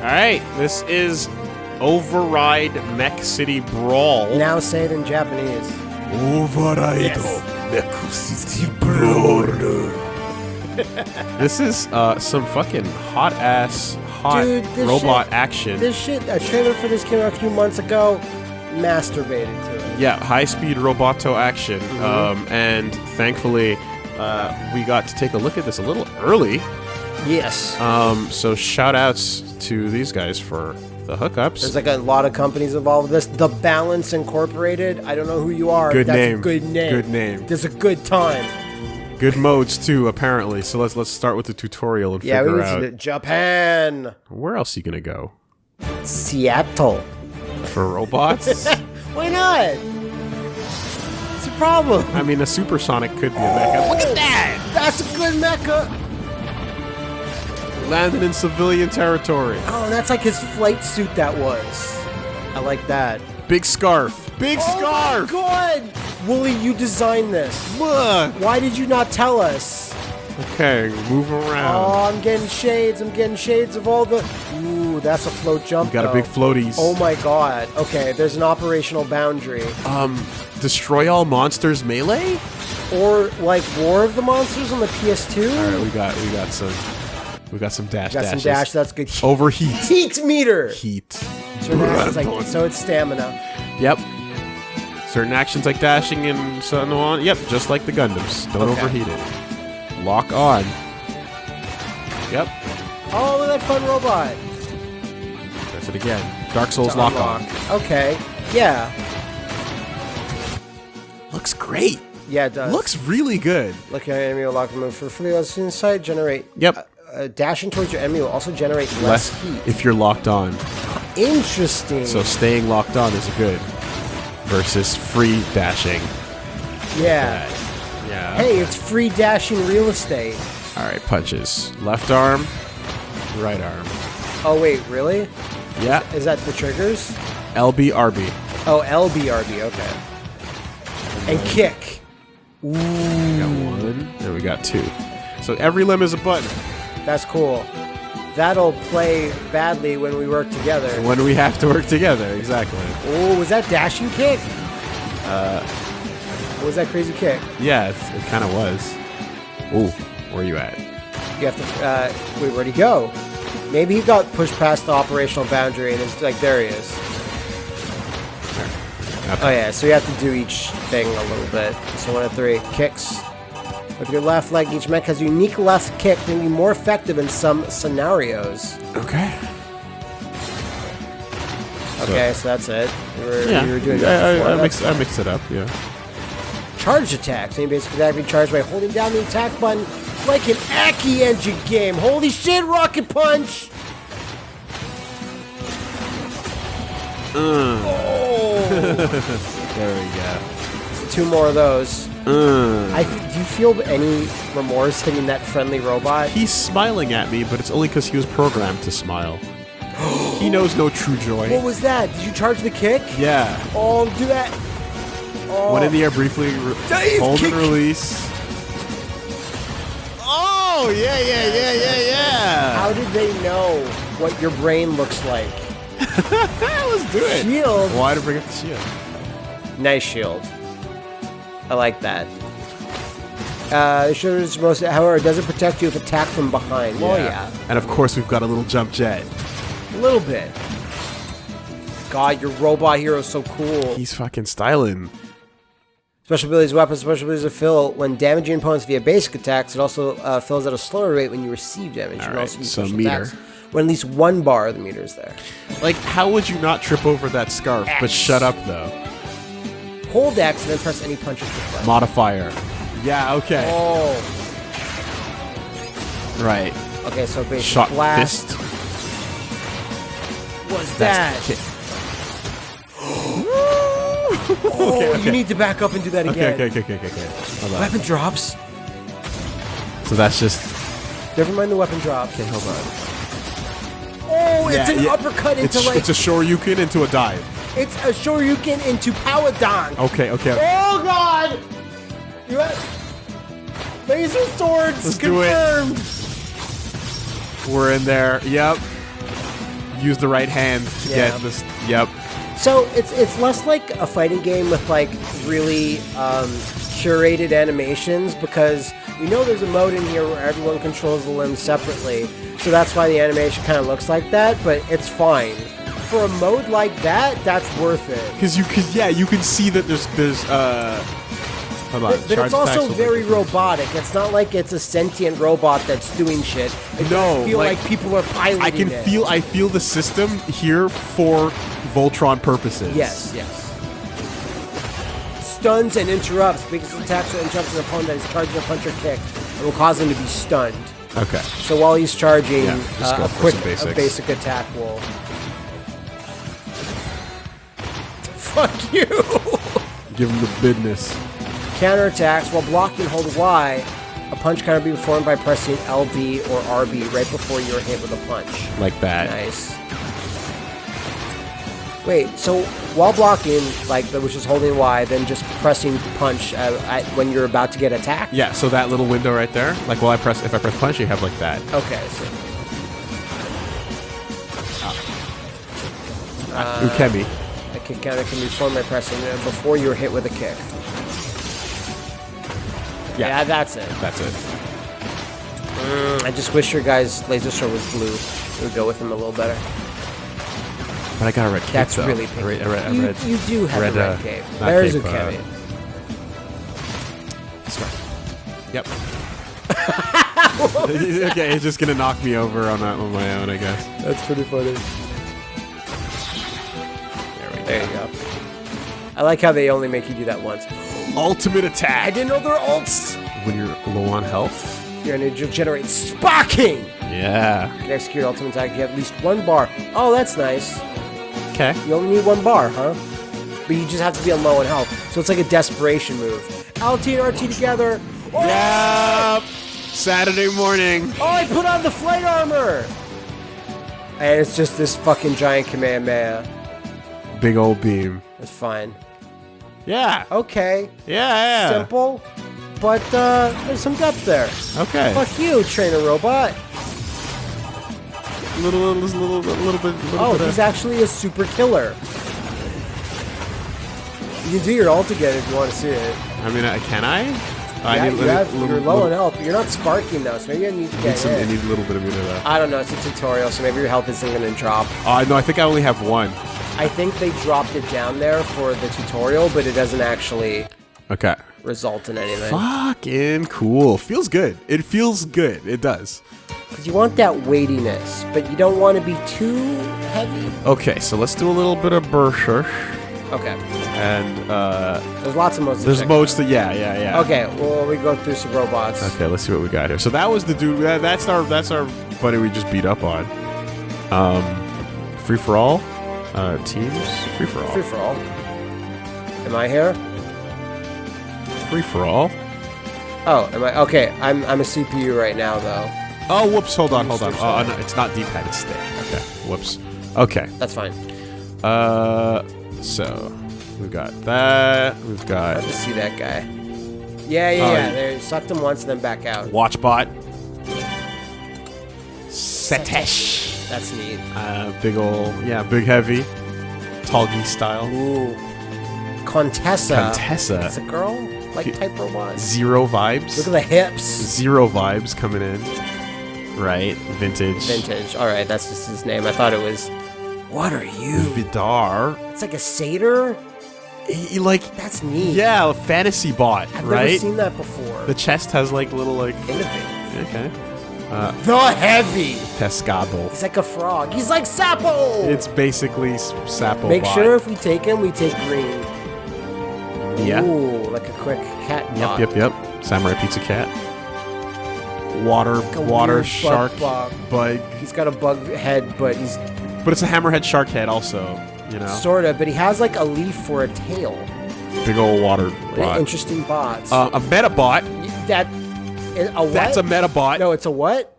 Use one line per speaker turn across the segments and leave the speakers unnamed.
All right, this is Override Mech City Brawl.
Now say it in Japanese.
Override Mech City Brawl. this is uh, some fucking hot ass, hot
Dude, this
robot
shit-
action.
This shit, a trailer for this came out a few months ago. Masturbated to it.
Yeah, high speed roboto action.
Mm-hmm.
Um, and thankfully, uh, we got to take a look at this a little early.
Yes.
Um, so shout outs to these guys for the hookups.
There's like a lot of companies involved with this. The Balance Incorporated. I don't know who you are.
Good
That's
name.
A good name.
Good name.
There's a good time.
Good modes too, apparently. So let's let's start with the tutorial and
Yeah, we
figure
need
out
Japan,
where else are you gonna go
Seattle.
for robots.
Why not? It's a problem?
I mean, a supersonic could be a mecha. Look at that!
That's a good mecha.
Landed in civilian territory.
Oh, that's like his flight suit. That was. I like that.
Big scarf. Big
Oh
scarf.
my god! Wooly, you designed this.
Look.
Why did you not tell us?
Okay, move around.
Oh, I'm getting shades. I'm getting shades of all the. Ooh, that's a float jump.
Got a big floaties.
Oh my god. Okay, there's an operational boundary.
Um, destroy all monsters melee.
Or like War of the Monsters on the PS2.
All right, we got we got some we got some dash
Got some dash. That's good.
Overheat.
Heat meter.
Heat.
Certain actions like so it's stamina.
Yep. Certain actions like dashing and so on. Yep, just like the Gundams. Don't
Okay.
overheat it. Lock on. Yep.
Oh, look at that fun robot.
That's it again. Dark Souls lock on.
Okay. Yeah.
Looks great.
Yeah, it does.
Looks really good.
Look at enemy will lock move for free. Let's inside generate.
Yep.
Uh, dashing towards your enemy will also generate less,
Less
heat.
if you're locked on.
Interesting.
So staying locked on is good. Versus free dashing.
yeah.
Yeah.
Hey, it's free dashing real estate.
All right, punches. Left arm, right arm.
Oh wait, really?
Yeah.
Is that the triggers?
LB RB.
Oh, LBRB. Okay. And kick.
We got one, and we got two. So every limb is a button.
That's cool. That'll play badly when we work together.
When we have to work together, exactly.
Oh, was that dashing kick? Uh. What was that crazy kick?
Yeah, it kind of was. Ooh, where are you at?
You have to. Uh, wait, where'd he go? Maybe he got pushed past the operational boundary and it's like there he is.
Okay.
Oh yeah, so you have to do each thing a little bit. So one of three kicks. With your left leg, each mech has a unique left kick, making you more effective in some scenarios.
Okay.
Okay, so that's it. You were,
Yeah,
you were doing
I,
that
I,
before.
I,
That's
mixed, I mixed it up. Yeah.
Charge attacks. Any basic attack can be charged by holding down the attack button like an Aki engine game. Holy shit, Rocket Punch! Oh!
There we go.
Two more of those.
Uh,
I, do you feel any remorse hitting that friendly robot?
he's smiling at me, but it's only because he was programmed to smile. he knows no true joy.
What was that? Did you charge the kick?
Yeah.
Oh, do that. Oh.
Went in the air briefly. Hold
kick-
and release. Oh yeah, yeah, yeah, yeah, yeah.
How did they know what your brain looks like?
Let's do it.
Shield.
Why to bring up the shield?
Nice shield. I like that. Uh, the shield is most, however, it doesn't protect you if attacked from behind. Well, yeah.
And of course, we've got a little jump jet.
A little bit. God, your robot hero is so cool.
He's fucking styling.
Special abilities, weapons, special abilities to fill when damaging opponents via basic attacks. It also uh, fills at a slower rate when you receive damage. You can
Alright,
also
so meter.
attacks when at least one bar of the meter is there.
Like, how would you not trip over that scarf? But shut up, though.
Hold X and then press any punches to play.
Modifier. Yeah. Okay.
Oh.
Right.
Okay, so basic
Shot
blast.
fist.
was
That's
that?
the kick.
Oh,
Okay, okay.
you need to back up and do that
Okay.
again.
Okay. Okay. Okay. Okay. Hold on.
Weapon drops.
So that's just.
Never mind the weapon drops.
Okay. Hold on.
Oh, it's
Yeah,
an
yeah.
uppercut into
It's,
like
it's a shoryuken into a dive.
It's a shoryuken into power dunk.
Okay. Okay.
Oh God! You have laser swords
Let's do it. We're in there. Yep. use the right hand to
Yeah.
get this. Yep.
So it's it's less like a fighting game with like really um, curated animations because we know there's a mode in here where everyone controls the limbs separately. So that's why the animation kind of looks like that, but it's fine. For a mode like that, that's worth it.
Because you, cause yeah, you can see that there's there's uh. Hold on.
But, but it's also very robotic. It's not like it's a sentient robot that's doing shit. It
No,
feel like,
like,
people are piloting
I can
it.
feel I feel the system here for Voltron purposes.
Yes, yes. Stuns and interrupts. Biggest attacks or interrupts an opponent that is charging a punch or kick and will cause him to be stunned.
Okay.
So while he's charging,
Yeah,
uh, a quick a basic attack will. Fuck you!
Give him the business.
Counterattacks while blocking, hold Y. A punch can be performed by pressing LB or RB right before you're hit with a punch.
Like that.
Nice. Wait, so while blocking, like that, which is holding Y, then just pressing punch uh, at, when you're about to get attacked.
Yeah, so that little window right there, like while I press, if I press punch, you have like that.
Okay. So, Uh,
Ukemi.
Kick counter can be formed by pressing uh, before you're hit with a kick.
Yeah.
Yeah, that's it.
That's it.
I just wish your guy's laser sword was blue. It would go with him a little better.
But I got a red cape,
That's
though.
really
I
pink.
read, I read, I
you,
read,
you do have
red,
a red
uh,
cape.
not
There's
cape, uh,
Ukemi.
Yep. okay, it's just gonna knock me over on that on my own, I guess.
That's pretty funny.
There.
There you go. I like how they only make you do that once.
Ultimate attack.
I didn't know they're ults.
When you're low on health.
You're gonna generate sparking.
Yeah.
You can execute ultimate attack. You have at least one bar. Oh, that's nice.
Okay.
You only need one bar, huh? But you just have to be on low on health. So it's like a desperation move. LT and RT together. Oh,
Yep. Saturday morning.
Oh, I put on the flight armor. And it's just this fucking giant Kamehameha.
Big old beam.
That's fine.
Yeah.
Okay.
Yeah. yeah.
Simple. But uh, there's some depth there.
Okay.
Fuck you, trainer robot.
Little, little, little, little bit. Little
Oh,
bit
he's
of,
actually a super killer. You can do your ult again if you want to see it.
I mean, uh, can I? I
Yeah,
need,
you
little-
have,
little-
you're low on health, you're not sparking though, so maybe I need to get
need, some, I need a little bit of meter though.
I don't know, it's a tutorial, so maybe your health isn't going to drop.
Oh, no, I think I only have one.
I think they dropped it down there for the tutorial, but it doesn't actually
Okay.
result in anything.
Fucking cool. Feels good. It feels good. It does.
Because you want that weightiness, but you don't want to be too heavy.
Okay, so let's do a little bit of Berserk.
Okay.
And uh,
There's lots of modes.
there's modes to yeah, yeah, yeah.
Okay, well, we go through some robots.
Okay, let's see what we got here. So that was the dude. That, that's our that's our buddy we just beat up on. Um, free for all, uh, teams, free for all,
Free for all. Am I here?
free for all.
Oh, am I? Okay, I'm, I'm a CPU right now, though.
Oh, whoops! Hold on, hold on. Oh, no, it's not D-pad. It's stick. Okay, whoops. Okay.
That's fine.
Uh, so we've got that. We've got
Hard to see that guy. Yeah, yeah,
Oh,
yeah. They sucked him once and then back out.
Watchbot. Setesh.
That's neat.
Uh, big ol' yeah, big heavy, Talgi style.
Ooh. Contessa.
Contessa.
It's a girl? Like type robot.
Zero vibes.
Look at the hips.
Zero vibes coming in. Right, vintage.
Vintage. Alright, that's just his name. I thought it was. What are you?
Vidar.
It's like a satyr?
He, he like
That's neat.
yeah, a fantasy bot,
I've never
right?
seen that before.
The chest has like little like
Innovative.
okay.
The heavy.
Pescado.
He's like a frog. He's like Sapo.
It's basically s- Sapo
Make sure if we take him, we take green.
Yeah.
Ooh, like a quick cat
Yep,
bot.
yep, yep. Samurai Pizza Cat. Water,
a
water shark
bug
bug.
He's got a bug head, but he's
But it's a hammerhead shark head also, you know.
sorta. But he has like a leaf for a tail.
Big old water bot.
Interesting bots.
Uh, a Metabot.
That a what?
That's a Metabot.
no. It's a what?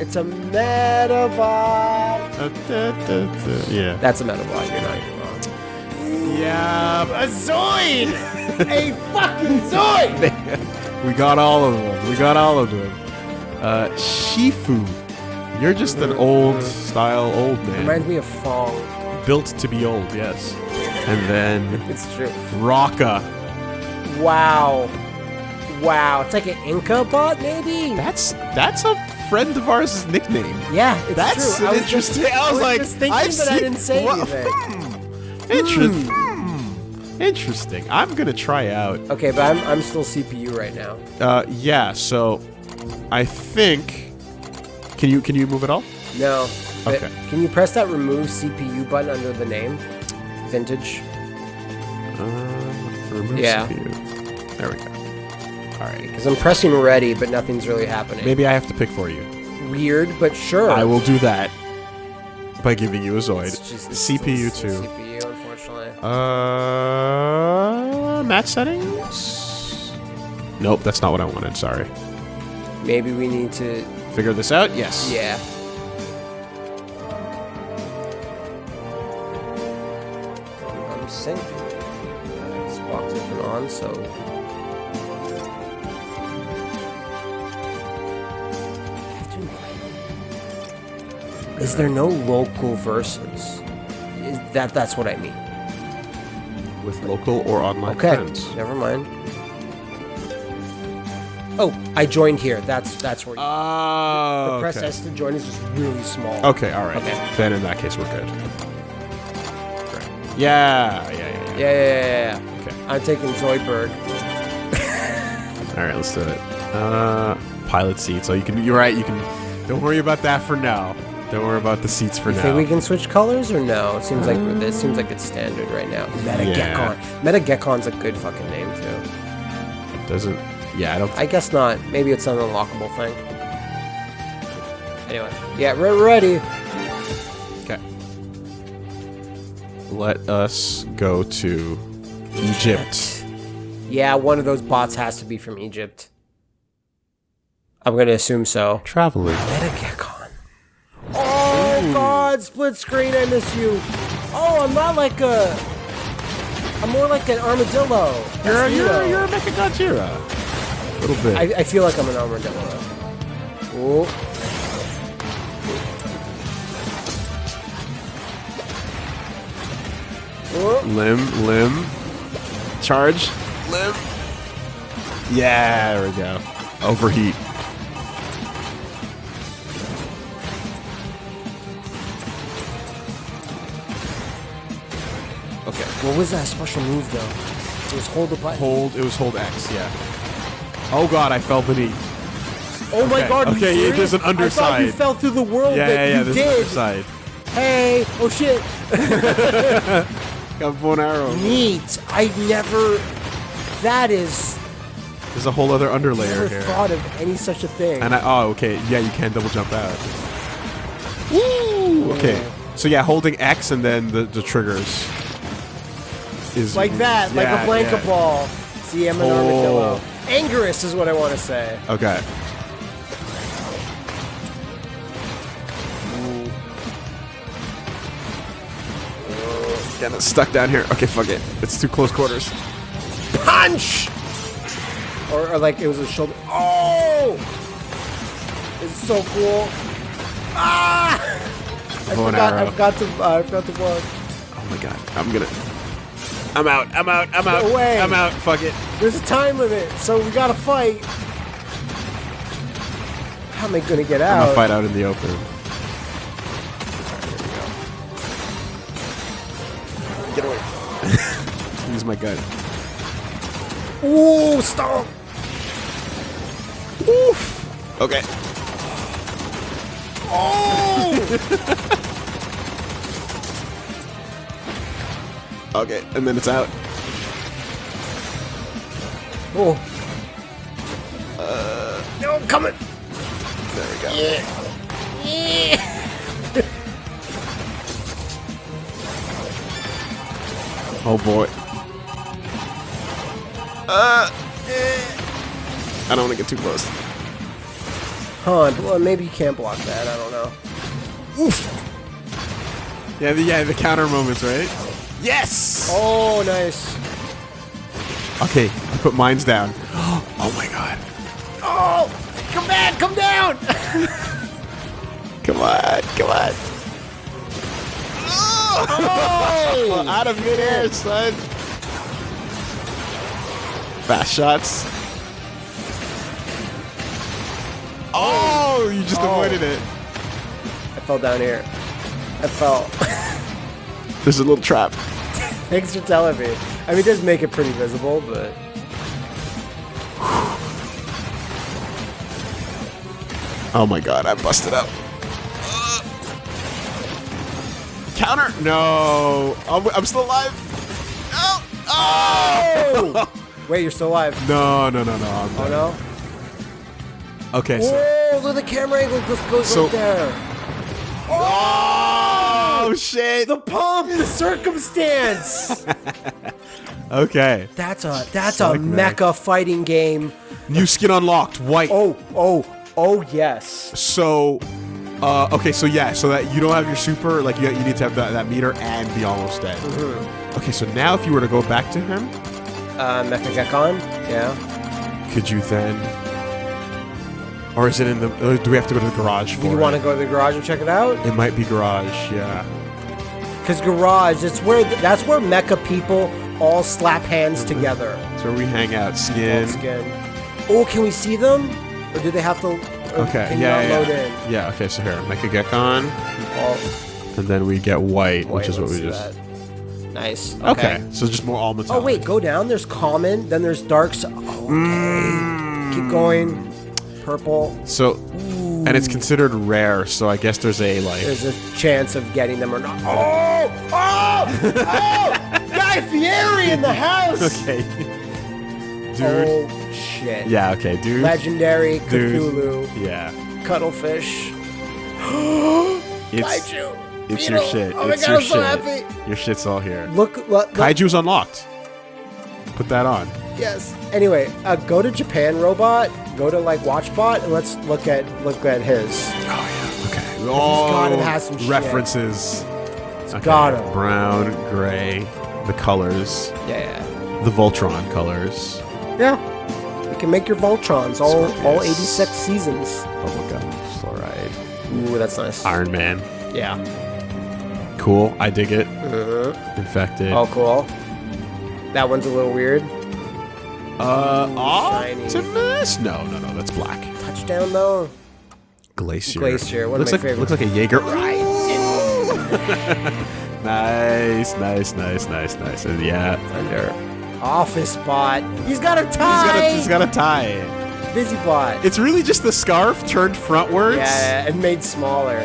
It's a metabot.
Uh, da, da, da. Yeah.
That's a metabot. You're not even wrong.
Yeah.
A Zoid! a fucking Zoid!
we got all of them. We got all of them. Uh, Shifu. You're just an old style old man.
Reminds me of Fong.
Built to be old, yes. And then
It's true.
Rocka.
Wow. Wow. It's like an Inca bot, maybe?
That's that's a friend of ours' nickname.
yeah, it's
That's
true.
an
I was just-
interesting. I was, like, I've seen,
I didn't say anything.
Hmm. Interesting. Hmm. Interesting. I'm gonna try out.
Okay, but I'm, I'm still CPU right now.
Uh, yeah. So, I think. Can you can you move it all?
No.
Okay.
Can you press that remove CPU button under the name? Vintage.
Uh, remove
Yeah.
CPU. There we go. All right.
Because I'm pressing ready, but nothing's really happening.
Maybe I have to pick for you.
Weird, but sure.
I will do that by giving you a Zoid.
It's just- it's
CPU
still
too.
CPU, unfortunately.
Uh, match settings. Nope, that's not what I wanted. Sorry.
Maybe we need to.
Figure this out. Yes.
Yeah. I'm sync. This box isn't on, so. Is there no local verses? Is that that's what I mean.
With local or online
Okay,
friends.
never mind. Oh, I joined here. That's that's where. You,
Oh.
press
okay.
S to join is just really small.
Okay. All right.
Okay.
Then in that case, we're good. Great. Yeah. Yeah. Yeah. yeah.
Yeah, yeah, yeah, yeah.
Okay.
I'm taking Zoidberg.
All right. Let's do it. Uh, pilot seat. So you can. You're right. You can. Don't worry about that for now. Don't worry about the seats for
You
now.
think we can switch colors or no? It seems like this seems like it's standard right now. Meta
Yeah.
Gekon. Meta Gekon's a good fucking name too.
Doesn't. Yeah. I don't.
I guess not. Maybe it's an unlockable thing. Anyway, yeah, we're ready.
Okay. Let us go to Egypt.
Yeah, one of those bots has to be from Egypt. I'm gonna assume so.
Traveling.
God, split screen. I miss you. Oh, I'm not like a. I'm more like an armadillo.
You're,
That's
you're,
Neo.
you're a Mechagodzilla. A little bit.
I, I feel like I'm an armadillo. Oh. Oh.
limb, limb. Charge. Limb. Yeah, there we go. Overheat.
What was that special move though? It was hold the button.
Hold. It was hold X. Yeah. Oh god, I fell beneath.
oh my god,
okay, yeah, there's an
I thought you fell through the world
Yeah,
that
yeah, yeah.
you
There's
did.
an underside.
Hey, oh shit.
Got one arrow.
Neat. I never. That is.
There's a whole other underlayer
Never
here.
thought of any such a thing.
And I, oh, okay, yeah, you can double jump out. Woo! Okay, so yeah, holding X and then the, the triggers is
like that, like a blanket
yeah.
ball. See, I'm an
Oh.
armadillo. Angerous is what I want to say.
Okay. Getting stuck down here. Okay, fuck it. It's too close quarters.
Punch! Or, or like it was a shoulder. Oh! It's so cool. Ah! I
Bow and
forgot. I forgot to. Uh, I forgot to block.
Oh my god, I'm gonna. I'm out. I'm out. I'm out.
No way.
I'm out. Fuck it.
There's a time limit, so we gotta fight. How am I gonna get
I'm
out?
gonna fight out in the open. Get away. Use my gun.
Ooh, stop.
Oof. Okay.
Oh!
Okay, and then it's out.
oh. Uh, no, I'm coming.
There we go.
Yeah. Yeah.
Oh boy. Uh. eh. I don't want to get too close.
Huh, well, maybe you can't block that. I don't know. Oof.
Yeah, the, yeah, the counter moments, right? Yes.
Oh, nice.
Okay, I put mines down. Oh my god.
Oh, come back, come down.
Come on, come on. Oh! Out of midair, son. Fast shots. Oh, you just
Oh.
avoided it.
I fell down here. I fell.
There's a little trap.
Thanks for telling me. I mean, it does make it pretty visible, but
Oh my god, I busted up. Counter? No. I'm, I'm still alive. No. Oh!
wait, you're still alive.
no, no, no, no. I'm
Oh
dead.
no!
Okay, so.
Whoa! Look at the camera angle just goes
So-
right there.
Oh, shit.
The pump, the circumstance.
Okay.
That's a that's a mecha fighting game.
New skin unlocked. White.
Oh oh oh yes.
So, uh, okay, so yeah, so that you don't have your super, like you, you need to have that, that meter and be almost dead.
Mm-hmm.
Okay, so now if you were to go back to him,
Uh, Mecha Gekon. Yeah.
could you then, or is it in the? Do we have to go to the garage for
Do you want to go to the garage and check it out?
It might be garage. Yeah.
Because garage, it's where that's where mecha people all slap hands mm-hmm. together.
That's where we hang out. Skin.
Skin. Oh, can we see them? Or do they have to?
Okay. Yeah. Yeah. yeah.
in?
Yeah. Okay. So here, Mecha Gekon,
Oh,
and then we get white,
wait,
which is what we just.
that. Nice.
Okay. So just more all metallic.
Oh wait, go down. There's common. Then there's darks. Oh, okay. Mm. Keep going. Purple.
So, and it's considered rare. So I guess there's a like.
There's a chance of getting them or not. Oh! Oh! Oh! Guy Fieri in the house.
Okay. Oh, dude.
Oh shit.
Yeah. Okay, dude.
Legendary
Dude.
Cthulhu.
Yeah.
Cuttlefish.
It's
Kaiju.
it's your
Beetle.
shit.
Oh my
it's
god,
your
I'm so
shit.
happy.
Your shit's all here.
Look, look, look.
Kaiju's unlocked. Put that on.
Yes. Anyway, uh, go to Japan Robot. Go to like WatchBot and let's look at look at his.
Oh yeah. Okay. Oh,
have some shit.
references. Okay.
gotta.
Brown, gray, the colors,
Yeah.
the Voltron colors,
Yeah. You can make your Voltrons all all 86 seasons.
bubblegum, fluoride,
Ooh, that's nice.
Iron Man.
Yeah.
Cool. I dig it.
Mhm.
Infected.
Oh, cool. That one's a little weird.
Uh. Optimus. No, no, no. That's black.
Touchdown though.
Glacier.
Glacier, one of
looks
my
like
favorites.
looks like a Jaeger.
Right.
Nice, nice, nice, nice, nice. And yeah,
Under. Office bot. He's got a
he's
tie.
got a he's got a tie.
Busy bot.
It's really just the scarf turned frontwards.
Yeah, and made smaller.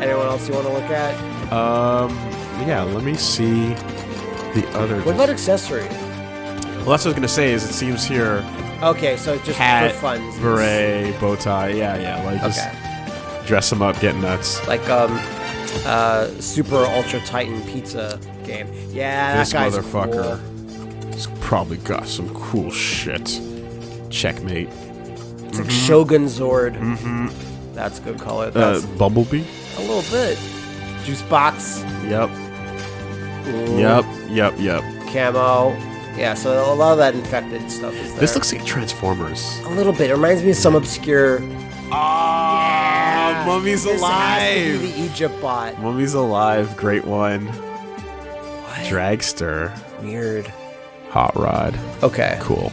Anyone else you want to look at?
Um. Yeah. Let me see the other.
What about accessory?
Well, that's what I was gonna say. Is it seems here
Okay, so it's just
hat,
for fun.
beret, bow tie. Yeah, yeah. Like just
Okay.
dress them up, get nuts.
Like um, uh, Super Ultra Titan Pizza game. Yeah,
this
that guy's
motherfucker.
Cool.
He's probably got some cool shit. Checkmate.
It's like Shogun Zord. Mm-hmm. That's a good call
it.
That's
Bumblebee.
a little bit. Juice box.
Yep.
Ooh,
Yep. Yep. Yep.
Camo. Yeah, so a lot of that infected stuff is there.
This looks like Transformers.
a little bit. It reminds me of some obscure.
Ah, Mummy's
This has to
alive.
be the Egypt bot.
Mummy's alive. Great one.
What?
Dragster.
Weird.
Hot Rod.
Okay.
Cool.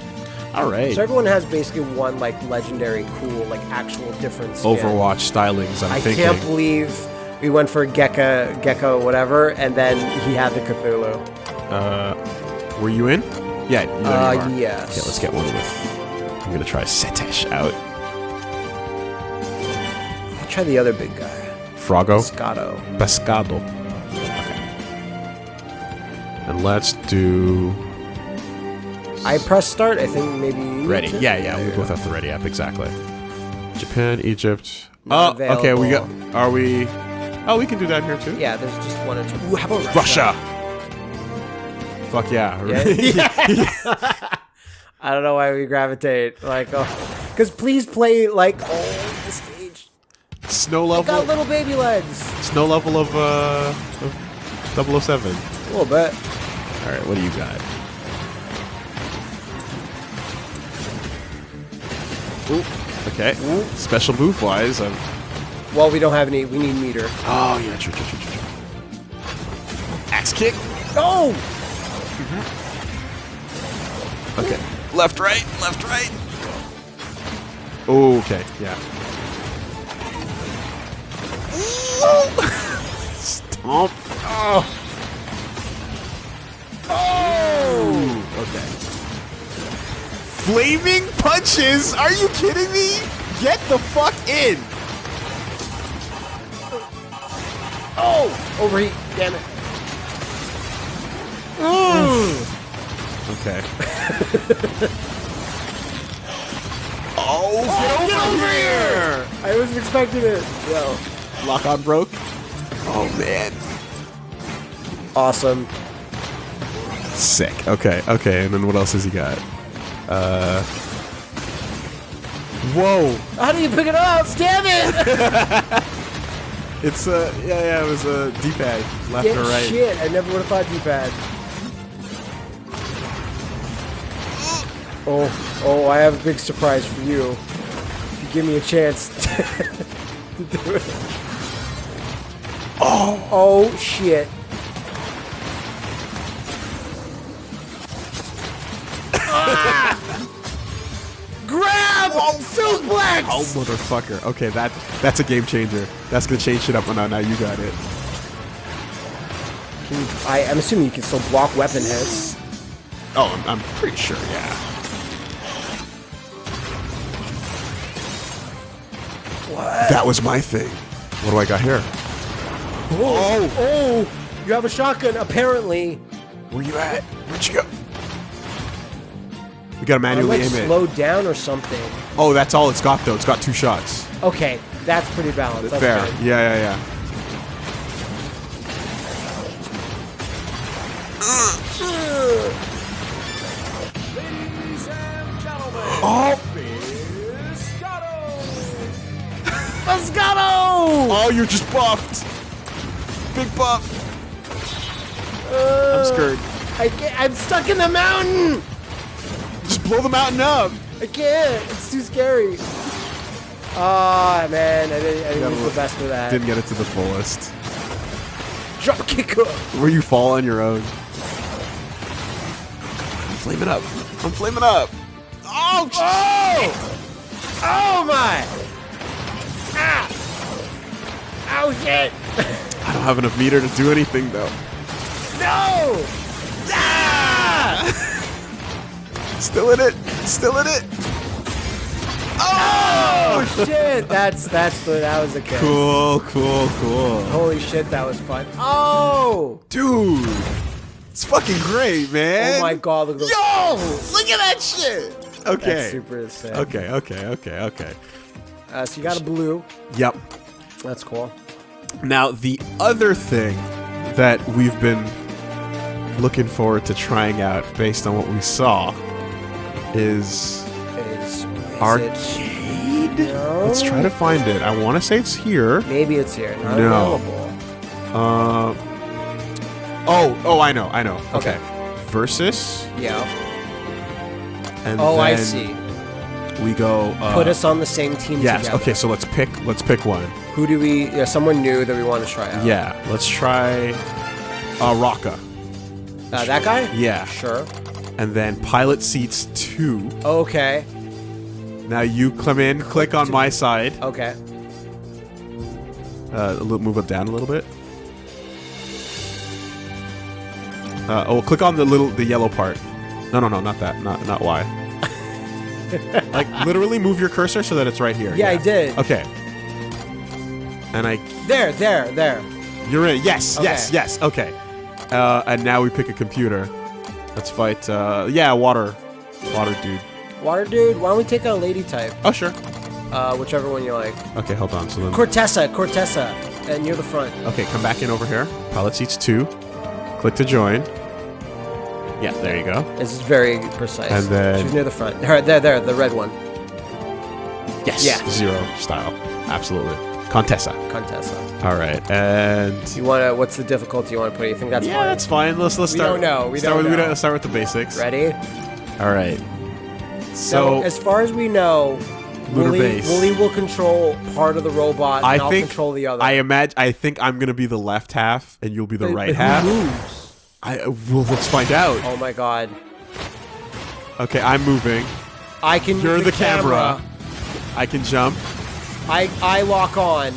All right.
So everyone has basically one like legendary, cool, like actual difference.
Overwatch stylings. I'm
I
thinking.
can't believe we went for Gecko, Gecko, whatever, and then he had the Cthulhu.
Uh, were you in? Yeah.
Uh,
you
yes.
Okay, let's get one with. I'm gonna try Setesh out.
I'll try the other big guy,
Froggo.
Scotto.
Pescado. Okay. And let's do
I press start. I think maybe
ready.
too?
Yeah, yeah. We both have the ready app exactly. Japan, Egypt.
Not
oh, okay. We got. Are we? Oh, we can do that here too.
Yeah, there's just one or two. Ooh, how about
Russia. Fuck yeah.
Yeah. I don't know why we gravitate like, oh, because please play like oh the stage.
Snow
Got
level.
little baby legs.
Snow level of uh, of 007.
A little bit.
All right. What do you got? Ooh. Okay. Special move wise, I'm
Well, we don't have any. We need meter.
Oh yeah, true, true, true, true. true. Axe kick.
Oh!
Okay. Left, right, left, right. Okay, yeah. Stomp. Oh. Oh. Okay. Flaming punches? Are you kidding me? Get the fuck in.
Oh! Overheat. Damn it.
Okay. oh, get over, here!
I wasn't expecting it. Well,
Lock on broke. Oh man.
awesome.
Sick. Okay, okay, and then what else has he got? Uh. Whoa!
How do you pick it up? Damn it!
It's uh, yeah, yeah, it was a D-pad, left
Get
or right.
shit. I never would have thought D-pad. Oh, oh, I have a big surprise for you. If you give me a chance to do it. Oh, oh shit. Ah! Grab! Suplex!
Oh motherfucker! Okay, that that's a game changer. That's gonna change shit up. Oh no, now you got it.
Can you- I, I'm assuming you can still block weapon hits.
Oh, I'm, I'm pretty sure. Yeah.
What?
That was my thing. What do I got here?
Oh. oh, oh, you have a shotgun, apparently.
Where you at? Where'd you go? We gotta
I'm
manually
like
aim it.
slowed down or something.
Oh, that's all it's got though. It's got two shots.
Okay, that's pretty balanced. That's
Fair.
good.
Yeah, yeah, yeah. Oh, you're just buffed. Big buff.
Uh,
I'm scared.
I can't, I'm stuck in the mountain.
Just blow the mountain up.
I can't. It's too scary. Ah, man, I didn't, I didn't use
look-
the best of that.
Didn't get it to the fullest.
Drop kick up.
Where you fall on your own. I'm flaming up. I'm flaming up. Oh,
Oh! Oh my! Ah! Oh shit!
I don't have enough meter to do anything though.
No! Ah!
Still in it. Still in it.
Oh oh shit! That's that's the that was a kill.
Cool, cool, cool.
Holy shit, that was fun. Oh!
Dude, it's fucking great, man.
Oh my god, look at.
Yo, look at that shit. Okay.
That's super sick.
Okay, okay, okay, okay.
Uh, so you got a blue.
Yep.
That's cool.
Now, the other thing that we've been looking forward to trying out based on what we saw is
Is, is
arcade.
No.
Let's try to find it. I want to say it's here.
Maybe it's here. Not
No.
available.
Uh, oh, oh, I know, I know. Okay.
Okay.
Versus,
Yeah.
and
Oh, I see.
We go. Uh,
Put us on the same team
Yes.
together.
Okay. So let's pick. Let's pick one.
Who do we? Yeah, someone new that we want to try out.
Yeah. Let's try. Uh, Rocka.
Uh, that guy?
Yeah.
Sure.
And then pilot seats two.
Okay.
Now you come in. Click on my side.
Okay.
Uh, a little, move up down a little bit. Uh, oh, click on the little, the yellow part. No, no, no, not that. Not, not Y. like literally move your cursor so that it's right here.
Yeah, I did.
Okay. And I,
There, there, there.
you're in. Yes, yes,
Okay.
yes. Okay. Uh, and now we pick a computer. Let's fight. Uh, yeah, water, water dude.
Water dude, why don't we take a lady type?
Oh sure.
Uh, whichever one you like.
Okay, hold on. So then.
Contessa, Contessa, and near the front.
Okay, come back in over here. Pilot seats two. Click to join. Yeah, there you go.
This is very precise.
And then-
she's near the front. Her, there, there, the red one.
Yes.
Yeah.
Zero style. Absolutely. Contessa.
Contessa.
All right, and
You want to? What's the difficulty you want to put? You think that's
yeah,
fine?
that's fine. Let's let's
We
start.
don't know. We
start
don't
with, we
know.
don't- start with the basics.
ready.
All right.
So,
So
as far as we know,
lunar
Wooly,
base.
Wooly will control part of the robot, and
I
will
think
control the other.
I imagine. I think I'm gonna be the left half, and you'll be the
But-
right
but who
half.
moves?
I uh, well, let's find out.
Oh my god!
Okay, I'm moving.
I can.
You're
move
the camera. I can jump.
I I lock on.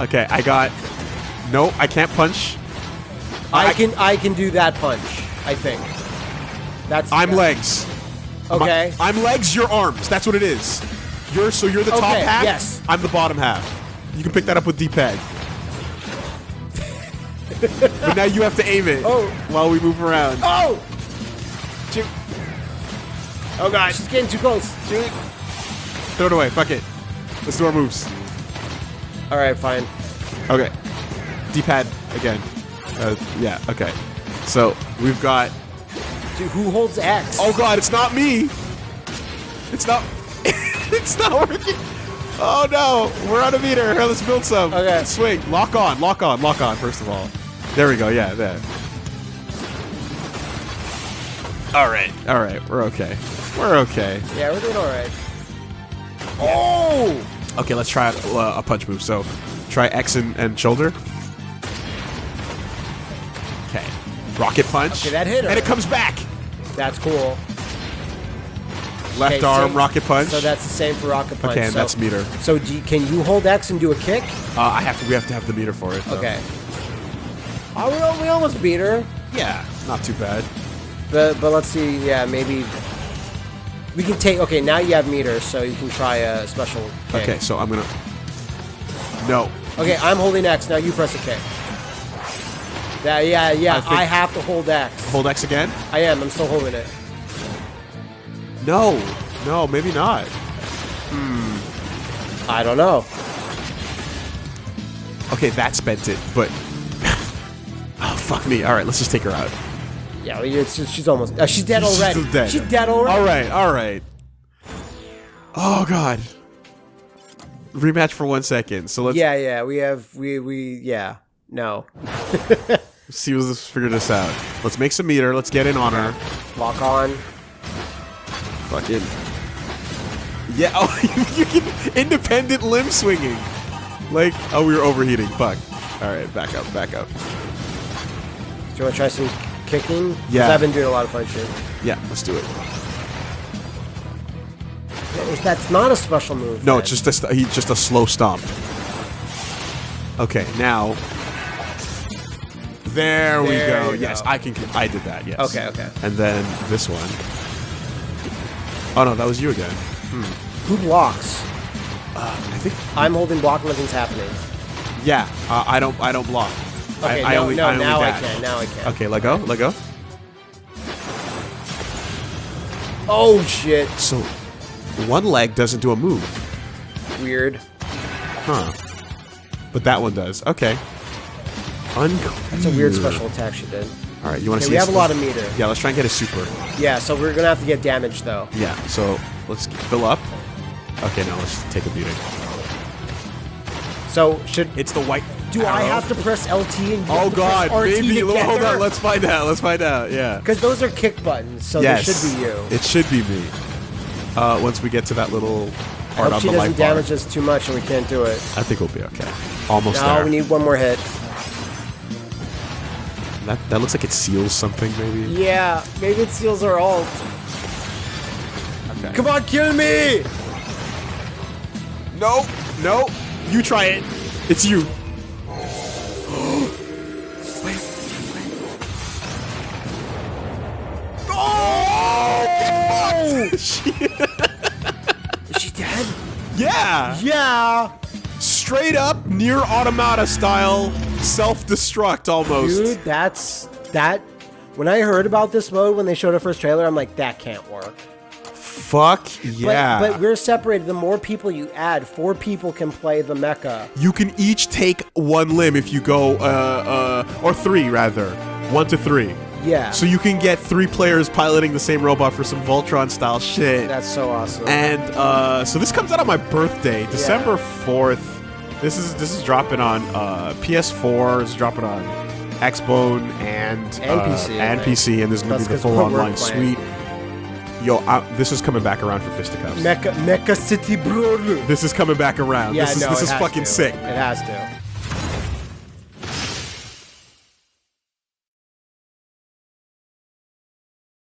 Okay, I got. No, I can't punch.
I,
I-
can I can do that punch. I think. That's.
I'm legs. My-
Okay.
I'm legs. You're arms. That's what it is. You're so you're the top
Okay,
half.
yes.
I'm the bottom half. You can pick that up with D-pad. but now you have to aim it.
Oh.
While we move around.
Oh!
Shoot.
Oh god! She's getting too close.
Shoot. Throw it away. Fuck it. Let's do our moves.
All right, fine.
Okay. D-pad again. Uh, yeah. Okay. So we've got.
Dude, who holds X?
Oh god, it's not me. It's not. it's not working. Oh no, we're out of meter. Here, let's build some.
Okay.
Swing. Lock on. Lock on. Lock on. First of all. There we go. Yeah. There. All right. All right. We're okay. We're okay.
Yeah, we're doing all right. Oh!
Okay. Let's try out, uh, a punch move. So, try X and, and shoulder. Okay. Rocket punch.
Okay, that hit her.
And it comes back.
That's cool.
Left
Okay,
arm rocket punch.
So that's the same for rocket punch.
okay, and
so,
that's meter.
So do you, can you hold X and do a kick?
Uh, I have to. We have to have the meter for it. though.
Okay. Oh, we, we almost beat her.
Yeah, not too bad.
But but let's see. Yeah, maybe we can take. Okay, now you have meters, so you can try a special kick.
Okay, so I'm gonna. No.
Okay, I'm holding X. Now you press a kick. Yeah, yeah, yeah.
I
I, have to hold X.
Hold X again?
I am. I'm still holding it.
No. No, maybe not. Hmm.
I don't know.
Okay, that spent it, but. oh, fuck me. Alright, let's just take her out.
Yeah, well, it's just, she's almost. Uh, she's dead
She's
already.
still dead.
She's dead already.
Alright, alright. Oh, God. Rematch for one second. So let's
Yeah, yeah. We have. We we. Yeah. No.
see let's figure this out. Let's make some meter. Let's get in on her.
Lock on.
Fucking. Yeah, oh, you can independent limb swinging. Like, oh, we were overheating. Fuck. Alright, back up, back up.
Do you want to try some kicking?
Yeah.
I've been doing a lot of punching.
Yeah, let's do it.
That's not a special move.
No,
then.
it's just a he just a slow stomp. Okay, now. There, we go. Yes,
go.
I can. I did that. Yes.
Okay, okay.
And then this one. Oh no, that was you again.
Who blocks?
I think.
I'm holding block. Nothing's happening.
Yeah, uh, I don't. I don't block.
Okay,
I, I
no,
only,
no.
I only
now I can. Now I can.
Okay, let go. Let go.
Oh shit!
So, one leg doesn't do a move,
Weird.
huh? But that one does. Okay. Unclear.
It's a weird special attack she did.
All right, you want to
Okay,
see?
we have a lot of meter.
Yeah, let's try and get a super.
Yeah, so we're gonna have to get damage though.
Yeah, so let's fill up. Okay, now let's take a beating.
So should
It's the white.
Do I have to press LT and
Oh
have to press
god, maybe. Hold on, let's find out. Let's find out. Yeah.
Because those are kick buttons, so
yes.
they should be you.
It should be me. Uh, once we get to that little part I
hope
on
she
the
doesn't
light bar,
damage us too much and we can't do it.
I think we'll be okay. Almost
No,
there.
we need one more hit.
that, that looks like it seals something, maybe.
Yeah, maybe it seals our ult.
Okay.
Come on, kill me!
No, no. You try it. It's you. Oh!
Is she dead?
yeah.
Yeah!
Straight up NieR Automata style self-destruct almost.
Dude, that's that. When I heard about this mode when they showed our first trailer, I'm like, that can't work.
Fuck yeah.
But, but we're separated. The more people you add, four people can play the mecha.
you can each take one limb if you go, uh, uh, or three rather, one to three.
Yeah.
So you can get three players piloting the same robot for some Voltron style shit.
that's so awesome.
and uh, so this comes out on my birthday, December fourth. This is this is dropping on uh, PS4. It's dropping on Xbone and
And
uh,
PC,
and. PC, and there's gonna
That's
be the full online suite. Yo, I, this is coming back around for fisticuffs.
Mecha Mecha City Brother.
This is coming back around.
Yeah,
this is
no,
this is fucking
to.
sick.
It has to.